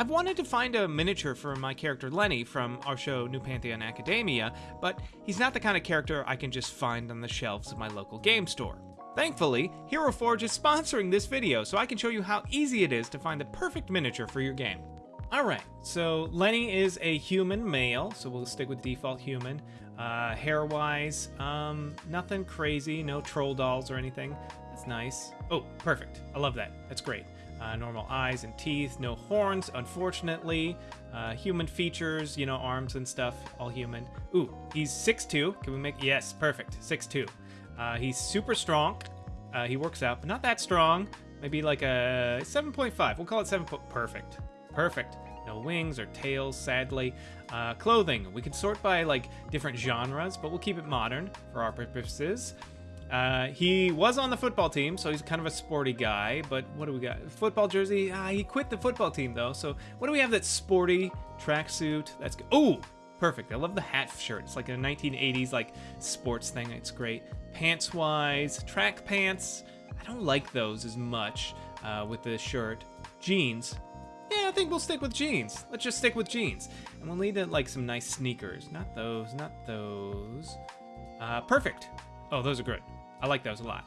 I've wanted to find a miniature for my character Lenny from our show New Pantheon Academia, but he's not the kind of character I can just find on the shelves of my local game store. Thankfully, Hero Forge is sponsoring this video so I can show you how easy it is to find the perfect miniature for your game. Alright, so Lenny is a human male, so we'll stick with default human. Uh, hair-wise, um, nothing crazy, no troll dolls or anything. That's nice. Oh, perfect. I love that. That's great. Uh, normal eyes and teeth, no horns, unfortunately. Uh, human features, you know, arms and stuff, all human. Ooh, he's 6'2". Can we make... Yes, perfect. 6'2". Uh, he's super strong. Uh, he works out, but not that strong. Maybe like a 7.5. We'll call it 7. Perfect. Perfect. No wings or tails, sadly. Uh, clothing. We can sort by like different genres, but we'll keep it modern for our purposes. Uh, he was on the football team, so he's kind of a sporty guy. But what do we got? Football jersey. Ah, he quit the football team though. So what do we have? That's sporty tracksuit. That's good. Oh, perfect. I love the hat shirt. It's like a 1980s like sports thing. It's great. Pants wise, track pants. I don't like those as much uh, with the shirt. Jeans. Yeah, I think we'll stick with jeans. Let's just stick with jeans. And we'll need uh, like some nice sneakers. Not those, not those. Uh, perfect. Oh, those are good. I like those a lot.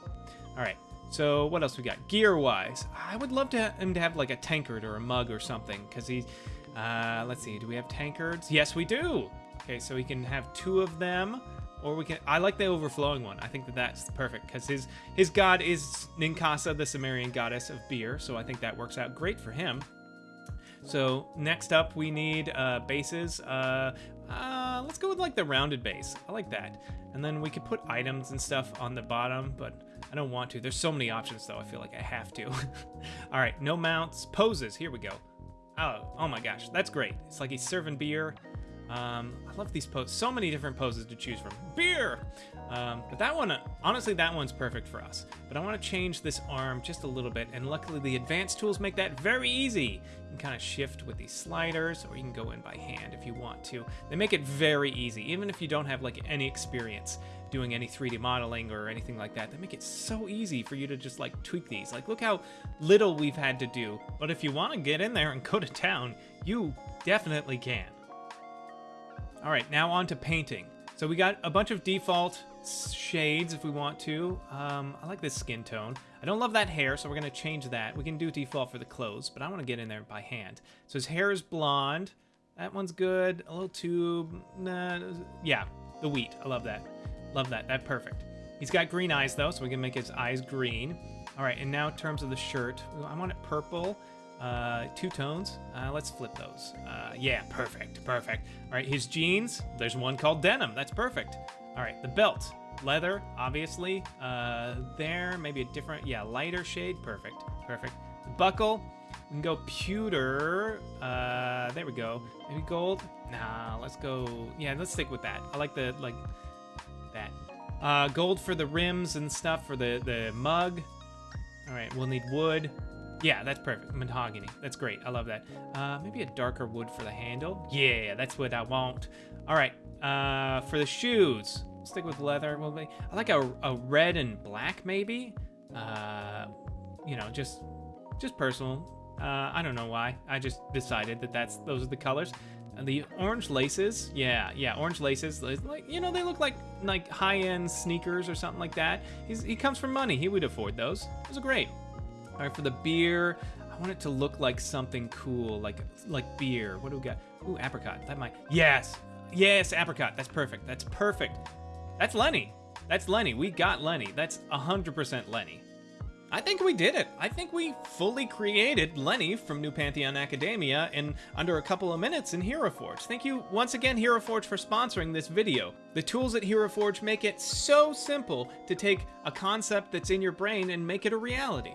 All right. So what else we got? Gear-wise, I would love to him to have like a tankard or a mug or something, because he's. Uh, let's see. Do we have tankards? Yes, we do. Okay, so he can have two of them, or we can. I like the overflowing one. I think that that's perfect because his his god is Ninkasi, the Sumerian goddess of beer. So I think that works out great for him. So next up, we need uh, bases. Uh, uh, let's go with like the rounded base. I like that. And then we could put items and stuff on the bottom, but I don't want to. There's so many options though. I feel like I have to. All right, no mounts, poses. Here we go. Oh, oh my gosh, that's great. It's like he's serving beer. Um, I love these poses. So many different poses to choose from. Beer! Um, but that one, honestly, that one's perfect for us. But I want to change this arm just a little bit, and luckily the advanced tools make that very easy. You can kind of shift with these sliders, or you can go in by hand if you want to. They make it very easy, even if you don't have like any experience doing any 3D modeling or anything like that. They make it so easy for you to just like tweak these. Like look how little we've had to do. But if you want to get in there and go to town, you definitely can. All right, now on to painting. So we got a bunch of default shades if we want to. Um, I like this skin tone. I don't love that hair, so we're going to change that. We can do default for the clothes, but I want to get in there by hand. So his hair is blonde. That one's good. A little too... Nah, yeah, the wheat. I love that. Love that. That perfect. He's got green eyes, though, so we can make his eyes green. All right, and now in terms of the shirt, I want it purple. Uh, two tones. Uh, let's flip those. Uh, yeah, perfect, perfect. All right, his jeans. There's one called denim. That's perfect. All right, the belt, leather, obviously. Uh, there, maybe a different, yeah, lighter shade. Perfect, perfect. The buckle, we can go pewter. Uh, there we go. Maybe gold. Nah, let's go. Yeah, let's stick with that. I like the like that. Uh, gold for the rims and stuff for the the mug. All right, we'll need wood. Yeah, that's perfect. Mahogany. That's great. I love that. Uh, maybe a darker wood for the handle. Yeah, that's what I want. All right, uh, for the shoes, stick with leather. Well, I like a, a red and black, maybe. Uh, you know, just just personal. Uh, I don't know why. I just decided that that's those are the colors. And the orange laces, yeah, yeah, orange laces. Like you know, they look like like high-end sneakers or something like that. He's, he comes from money. He would afford those. Those are great. All right, for the beer, I want it to look like something cool, like like beer. What do we got? Ooh, apricot. That might. Yes, Yes, apricot. That's perfect. That's perfect. That's Lenny. That's Lenny. We got Lenny. That's 100% Lenny. I think we did it. I think we fully created Lenny from New Pantheon Academia in under a couple of minutes in Hero Forge. Thank you once again, Hero Forge, for sponsoring this video. The tools at Hero Forge make it so simple to take a concept that's in your brain and make it a reality.